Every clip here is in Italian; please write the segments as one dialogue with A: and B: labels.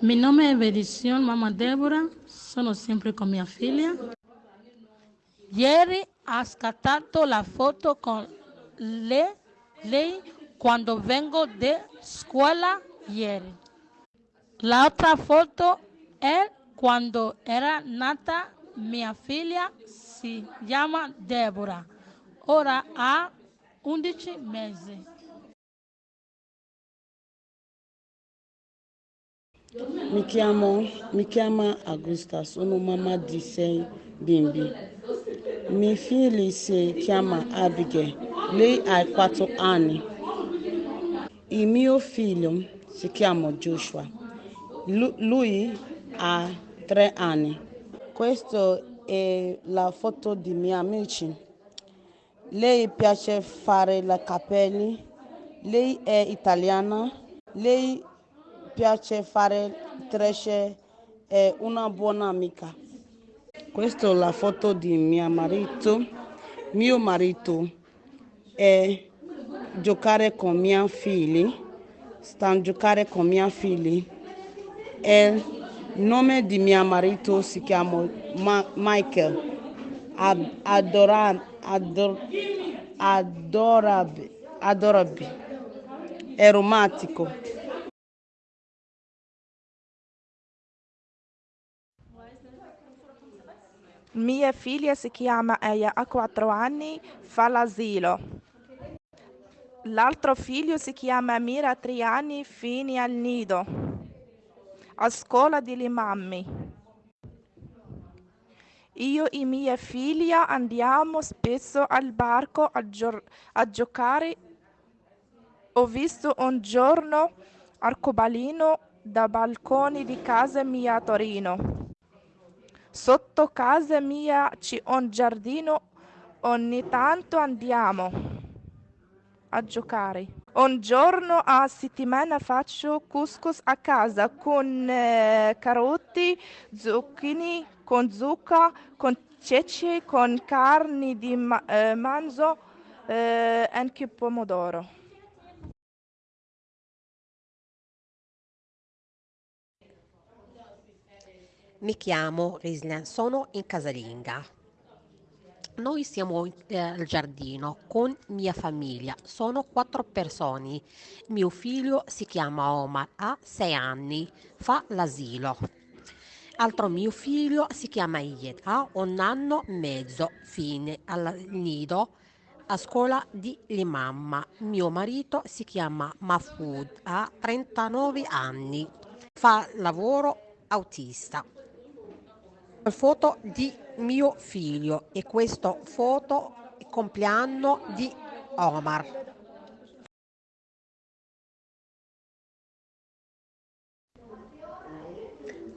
A: Mi nome è Benedizione Mamma Deborah, sono sempre con mia figlia. Ieri ha scattato la foto con le, lei quando vengo da scuola ieri. L'altra foto è quando era nata mia figlia, si chiama Deborah, ora ha 11 mesi.
B: Mi chiamo, mi chiamo Augusta, sono mamma di sei bimbi. Mia figlia si chiama Abigail, lei ha quattro anni. Il mio figlio si chiama Joshua, Lu- lui ha tre anni. Questa è la foto di miei amici. Lei piace fare i capelli, lei è italiana, lei piace fare trecce, è una buona amica. Questa è la foto di mio marito. Mio marito è giocare con i miei figli, sta giocare con i miei figli. E il nome di mio marito si chiama Ma- Michael. Ad- adora- ador- adorabile, adorabile, è romantico.
C: Mia figlia si chiama Eia, ha quattro anni, fa l'asilo. L'altro figlio si chiama Mira, ha tre anni, fine al nido, a scuola di Limammi. Io e mia figlia andiamo spesso al barco a, gio- a giocare. Ho visto un giorno arcobaleno da balconi di casa mia a Torino. Sotto casa mia c'è un giardino, ogni tanto andiamo a giocare. Un giorno a settimana faccio couscous a casa con eh, carote, zucchini, con zucca, con ceci, con carni di ma- eh, manzo e anche pomodoro.
D: Mi chiamo Rislen, sono in casalinga. Noi siamo eh, al giardino con mia famiglia, sono quattro persone. Mio figlio si chiama Omar, ha sei anni, fa l'asilo. Altro mio figlio si chiama Ied, ha un anno e mezzo, fine al nido a scuola di Limamma. Mio marito si chiama Mahfoud, ha 39 anni, fa lavoro autista foto di mio figlio e questa foto compleanno di Omar.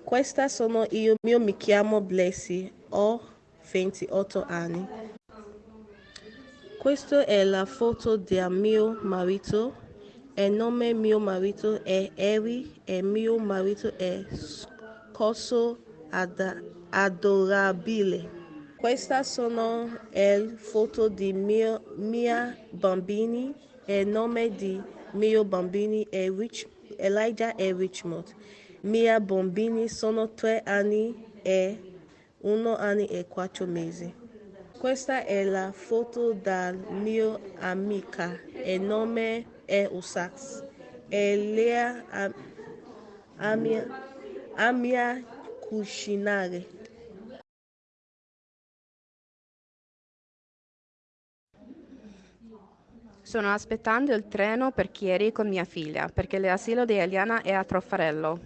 B: Questa sono io, io mi chiamo Blessy, ho 28 anni. Questa è la foto del mio marito, il nome mio marito è Harry e mio marito è Scosso Ada- Adorabile. Questa sono le foto di mio, mia bambini, il nome di mio bambini è Rich, Elijah e Richmond. Mia bambini sono tre anni e uno anno e quattro mesi. Questa è la foto del mio amica, il nome è Usax. E lei a, a mia cucinare.
E: Sto aspettando il treno per Chieri con mia figlia, perché l'asilo di Eliana è a Troffarello.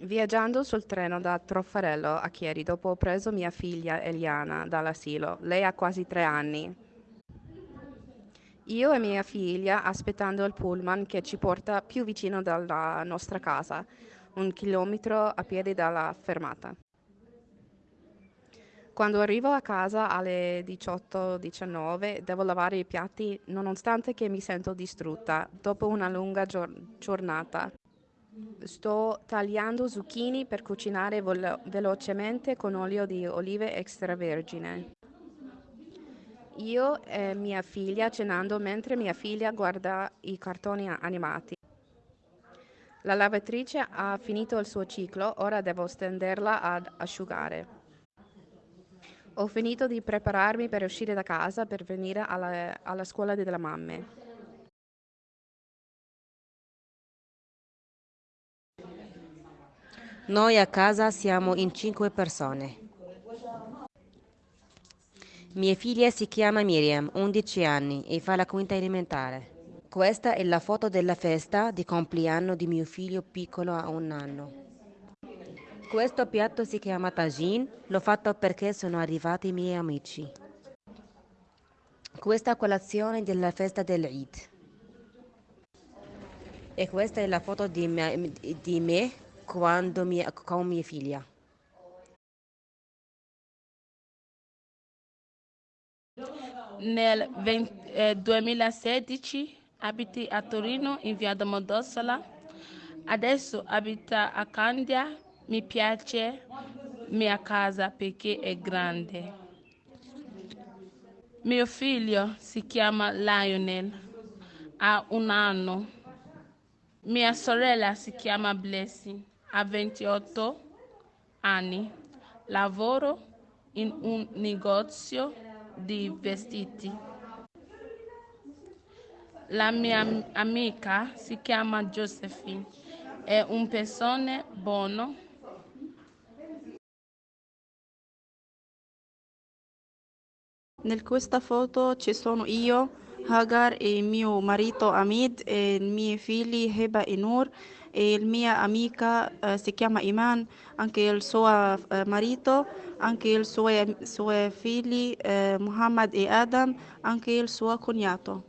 E: Viaggiando sul treno da Troffarello a Chieri, dopo ho preso mia figlia Eliana dall'asilo. Lei ha quasi tre anni. Io e mia figlia aspettando il pullman che ci porta più vicino dalla nostra casa, un chilometro a piedi dalla fermata. Quando arrivo a casa alle 18-19 devo lavare i piatti nonostante che mi sento distrutta dopo una lunga gior- giornata. Sto tagliando zucchini per cucinare velo- velocemente con olio di olive extravergine. Io e mia figlia cenando mentre mia figlia guarda i cartoni animati. La lavatrice ha finito il suo ciclo, ora devo stenderla ad asciugare. Ho finito di prepararmi per uscire da casa per venire alla, alla scuola delle mamme.
F: Noi a casa siamo in cinque persone. Mia figlia si chiama Miriam, 11 anni e fa la quinta elementare. Questa è la foto della festa di compleanno di mio figlio piccolo a un anno. Questo piatto si chiama tagine, l'ho fatto perché sono arrivati i miei amici. Questa colazione della festa dell'Eid. E questa è la foto di me, di me quando mia, con mia figlia.
A: Nel 20, eh, 2016 abiti a Torino in via Domodossola, adesso abita a Candia, mi piace mia casa perché è grande. Mio figlio si chiama Lionel, ha un anno. Mia sorella si chiama Blessing, ha 28 anni. Lavoro in un negozio di vestiti. La mia amica si chiama Josephine, è un persona buono.
G: Nel questa foto ci sono io, Hagar e mio marito Hamid e i miei figli Heba e Nur e la mia amica eh, si chiama Iman, anche il suo eh, marito, anche i suoi, suoi figli eh, Muhammad e Adam, anche il suo cognato.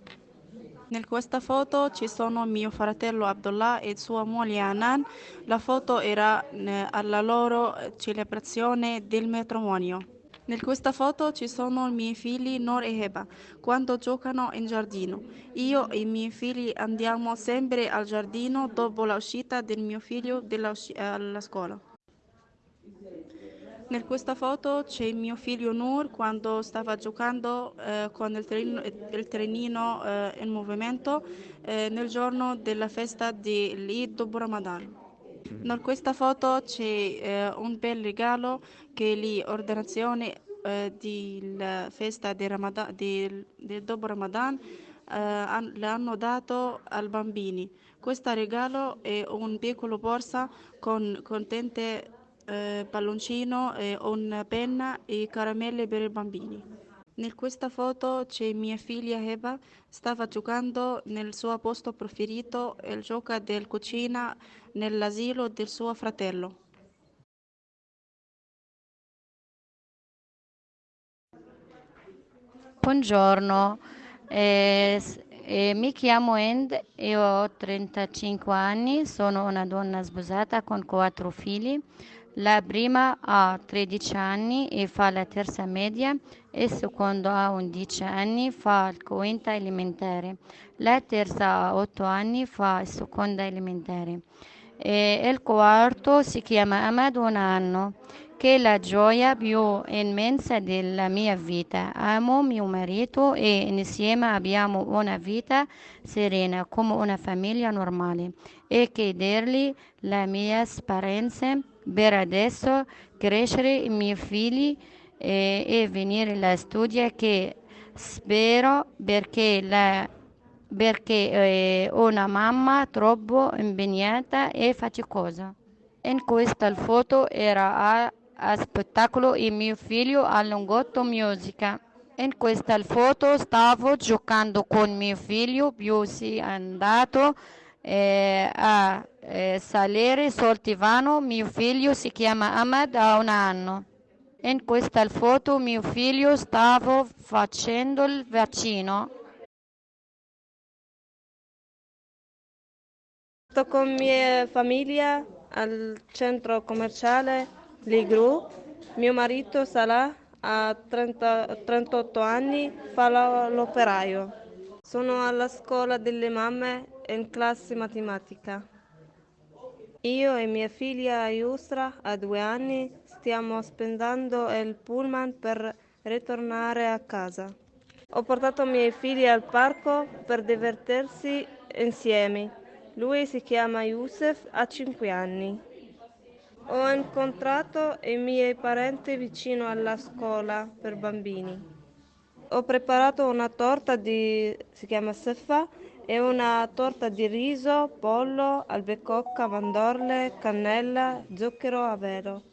G: In questa foto ci sono mio fratello Abdullah e sua moglie Anan. La foto era eh, alla loro celebrazione del matrimonio. In questa foto ci sono i miei figli Nor e Heba quando giocano in giardino. Io e i miei figli andiamo sempre al giardino dopo l'uscita del mio figlio alla scuola. In questa foto c'è mio figlio Nur quando stava giocando eh, con il trenino, il trenino eh, in movimento eh, nel giorno della festa di Eid dopo Ramadan. In questa foto c'è eh, un bel regalo che l'ordinazione eh, della festa di Ramadan, di, di dopo Ramadan eh, l'hanno dato ai bambini. Questo regalo è un piccolo borsa con contente eh, palloncino, eh, una penna e caramelle per i bambini. In questa foto c'è mia figlia Eva, stava giocando nel suo posto preferito, il gioco del cucina nell'asilo del suo fratello.
H: Buongiorno, eh, eh, mi chiamo End e ho 35 anni, sono una donna sposata con quattro figli. La prima ha 13 anni e fa la terza media e il secondo ha 11 anni, fa il quinta elementare. La terza ha 8 anni, fa il seconda elementare. E il quarto si chiama Ahmed un anno, che è la gioia più immensa della mia vita. Amo mio marito e insieme abbiamo una vita serena come una famiglia normale e chiedergli la mia speranza per adesso crescere i miei figli e, e venire alla studia che spero perché, la, perché eh, una mamma troppo impegnata e faticosa. In questa foto era a, a spettacolo e mio figlio allungotto musica. In questa foto stavo giocando con mio figlio più si è andato eh, a eh, salire sul divano. Mio figlio si chiama Ahmed, ha un anno. In questa foto mio figlio stava facendo il vaccino.
I: Sto con mia famiglia al centro commerciale Ligru. Mio marito Salah ha 30, 38 anni, fa l'operaio. Sono alla scuola delle mamme in classe matematica. Io e mia figlia Yusra, a due anni, stiamo spendendo il pullman per ritornare a casa. Ho portato i miei figli al parco per divertirsi insieme. Lui si chiama Yusuf, ha 5 anni. Ho incontrato i miei parenti vicino alla scuola per bambini. Ho preparato una torta di, si chiama Sefa, è una torta di riso, pollo, albecocca, mandorle, cannella, zucchero a velo.